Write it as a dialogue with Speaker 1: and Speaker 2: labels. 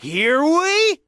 Speaker 1: Here we